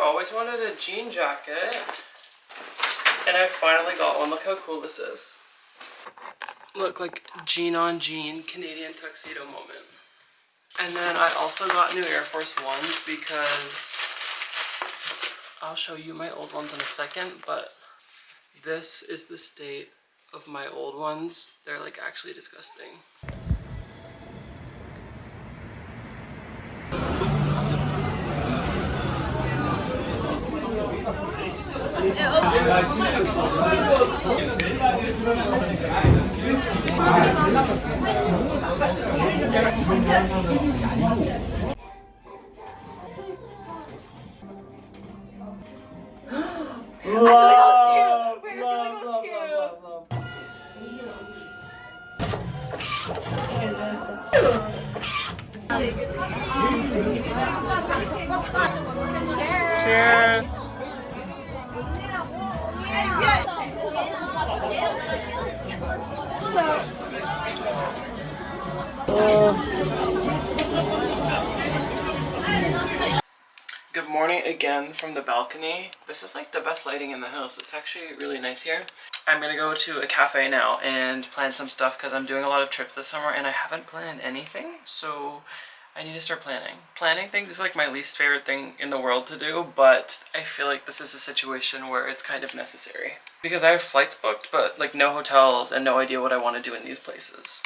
always wanted a jean jacket. And I finally got one. Look how cool this is. Look like jean on jean Canadian tuxedo moment. And then I also got new Air Force Ones because I'll show you my old ones in a second, but this is the state of my old ones. They're like actually disgusting. Cheers! Good morning again from the balcony. This is like the best lighting in the house. It's actually really nice here. I'm gonna go to a cafe now and plan some stuff because I'm doing a lot of trips this summer and I haven't planned anything. So I need to start planning. Planning things is like my least favorite thing in the world to do, but I feel like this is a situation where it's kind of necessary. Because I have flights booked, but like no hotels and no idea what I want to do in these places.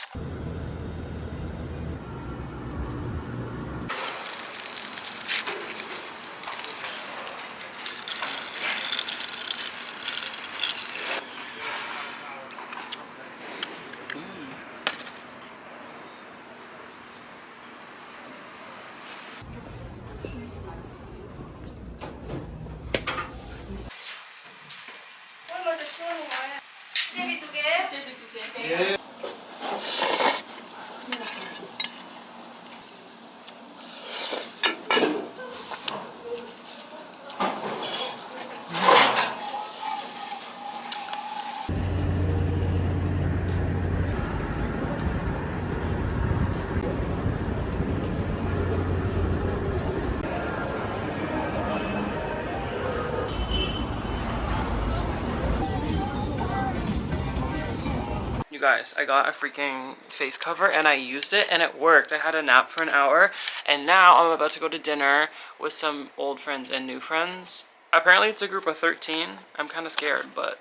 You guys, I got a freaking face cover and I used it and it worked. I had a nap for an hour and now I'm about to go to dinner with some old friends and new friends. Apparently it's a group of 13. I'm kind of scared, but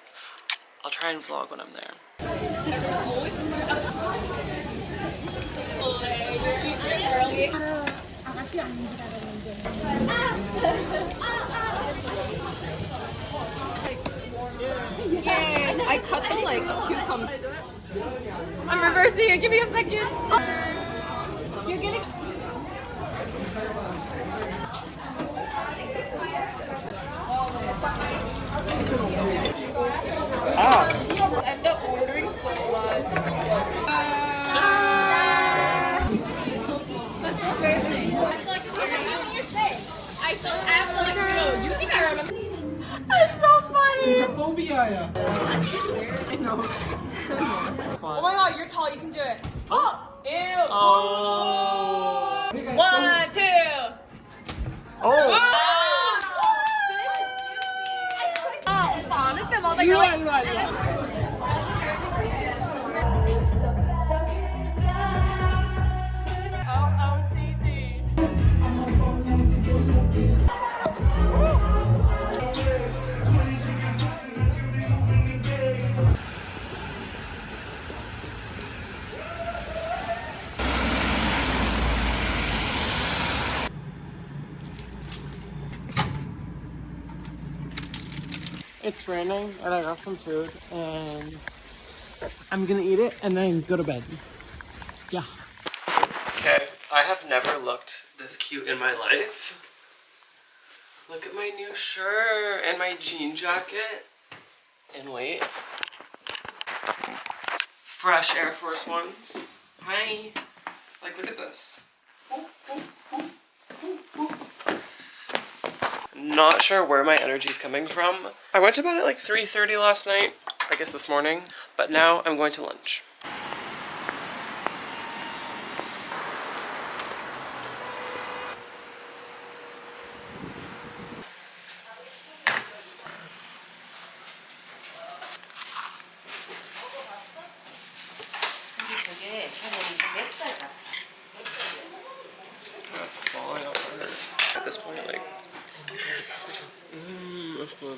I'll try and vlog when I'm there. I cut the like cucumber. I'm reversing it. Give me a second. 어! 에어 어... 원, 투! 오! 아, 오빠 안할 때마다 일로와 일로와 일로와 It's raining and I got some food and I'm gonna eat it and then go to bed. Yeah. Okay, I have never looked this cute in my life. Look at my new shirt and my jean jacket. And wait. Fresh Air Force Ones. Hi. Like, look at this. Not sure where my energy is coming from. I went to bed at like 3.30 last night, I guess this morning, but now I'm going to lunch. That's good.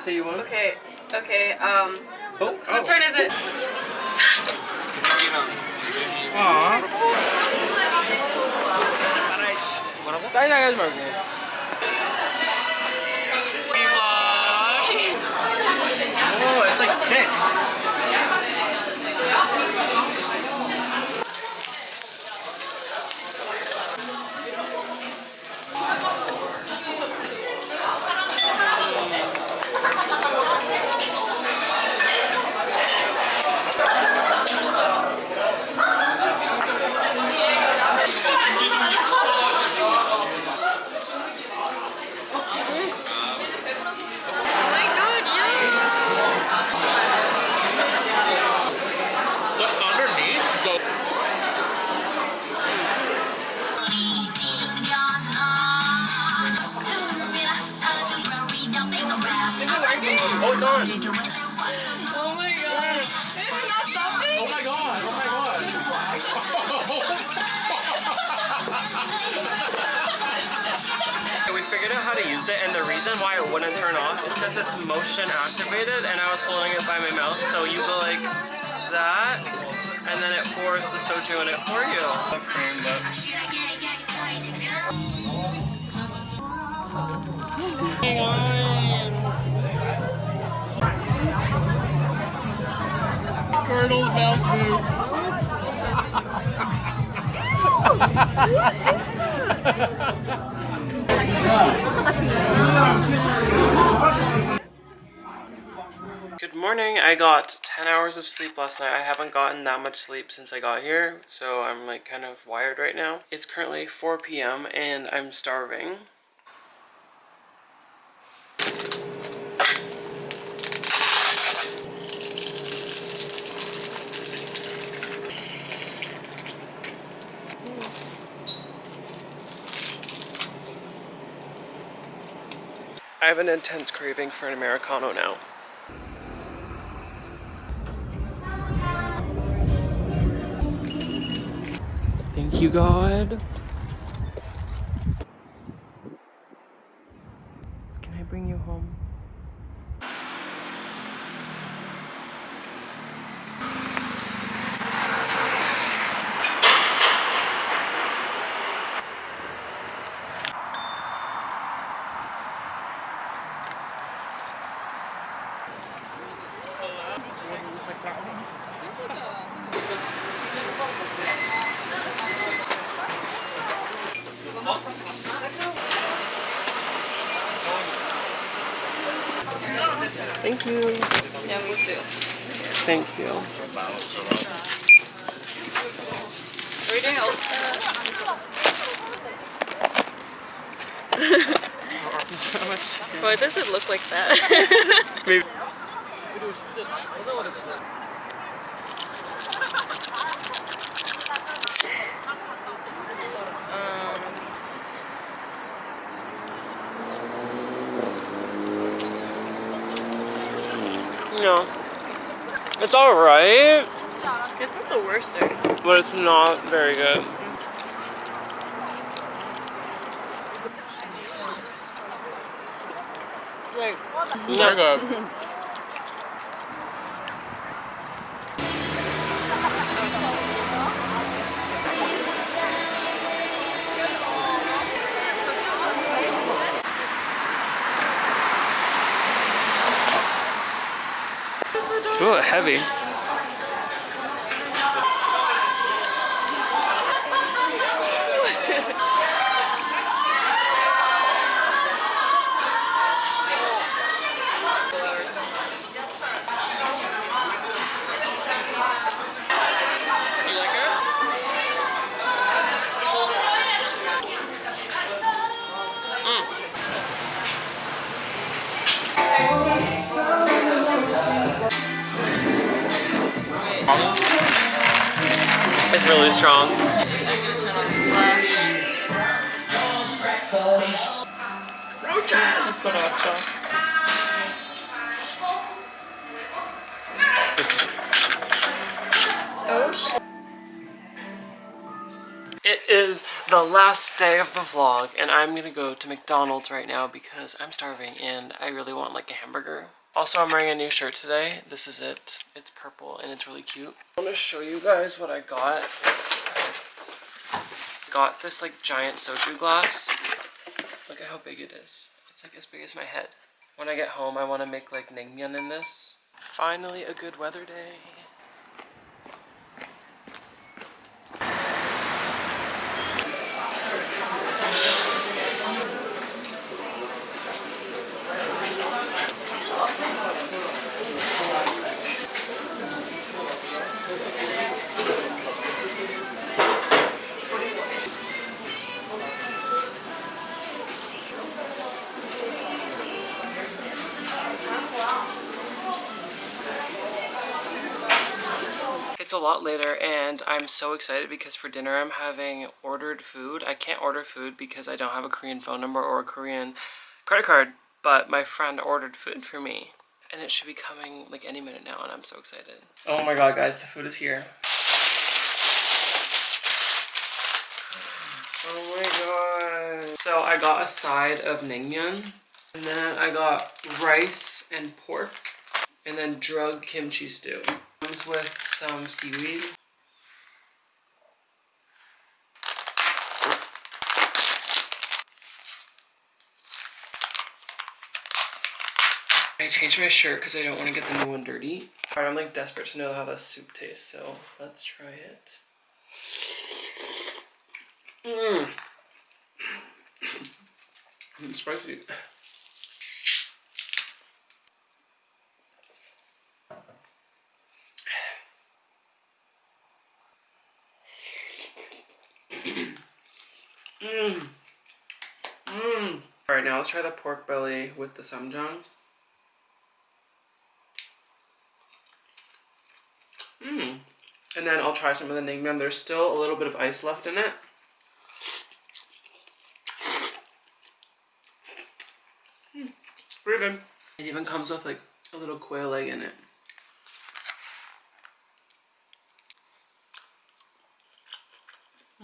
say you won? okay, okay. Um, Oh, whose turn is it? Aww. 짜증나게 하지 말고. Oh, it's like thick. Oh my god. Is it not stopping? Oh my god. Oh my god. we figured out how to use it, and the reason why it wouldn't turn off is because it's motion activated, and I was holding it by my mouth. So you go like that, and then it pours the soju in it for you. Good morning. I got 10 hours of sleep last night. I haven't gotten that much sleep since I got here, so I'm like kind of wired right now. It's currently 4 p.m. and I'm starving. I have an intense craving for an Americano now. Thank you, God. Can I bring you home? Thank you. Yeah, me too. Thank you. Are we doing all? Why does it look like that? Maybe. It's alright, it's not the worst thing. but it's not very good. Mm-hmm. Like, Not good. heavy. It's really strong. Roaches! It is the last day of the vlog, and I'm gonna go to McDonald's right now because I'm starving and I really want like a hamburger. Also, I'm wearing a new shirt today. This is it. It's purple and it's really cute. I want to show you guys what I got. Got this like giant soju glass. Look at how big it is. It's like as big as my head. When I get home, I want to make like naengmyeon in this. Finally, a good weather day. It's a lot later and I'm so excited because for dinner I'm having ordered food. I can't order food because I don't have a Korean phone number or a Korean credit card, but my friend ordered food for me. And it should be coming like any minute now and I'm so excited. Oh my god guys, the food is here. Oh my god. So I got a side of naengmyeon and then I got rice and pork and then drug kimchi stew. Comes with some seaweed. I changed my shirt because I don't want to get the new one dirty. Alright, I'm like desperate to know how the soup tastes, so let's try it. Mmm. Spicy. Mmm. Mmm. Alright, now let's try the pork belly with the ssamjang. Mmm. And then I'll try some of the naengmyeon. There's still a little bit of ice left in it. Mm, pretty good. It even comes with like a little quail egg in it.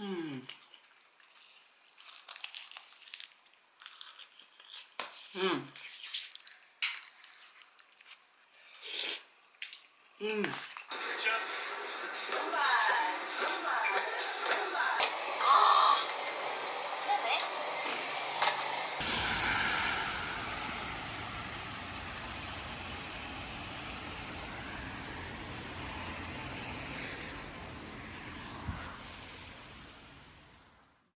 Mmm. Mmm. Mmm.